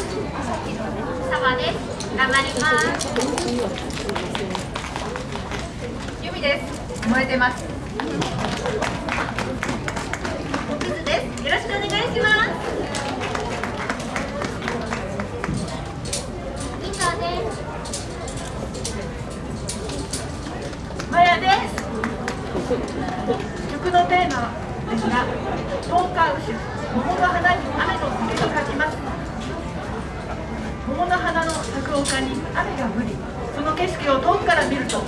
様です。頑張りますゆみです燃えてますキズです。よろしくお願いします。以上です。マヤです曲のテーマですがトンカウシ。桃の花に雨の雨と書きます。桃の花の咲く丘に雨が降りその景色を遠くから見ると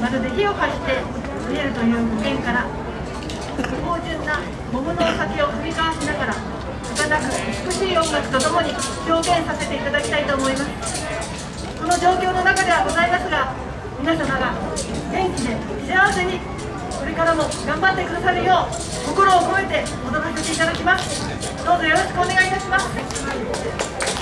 まるで火を発して見えるという語源から芳醇な桃のお酒を振り交わしながら儚く美しい音楽とともに表現させていただきたいと思います。この状況の中ではございますが皆様が元気で幸せにこれからも頑張ってくださるよう心を込めて踊らせていただきます。どうぞよろしくお願いいたします「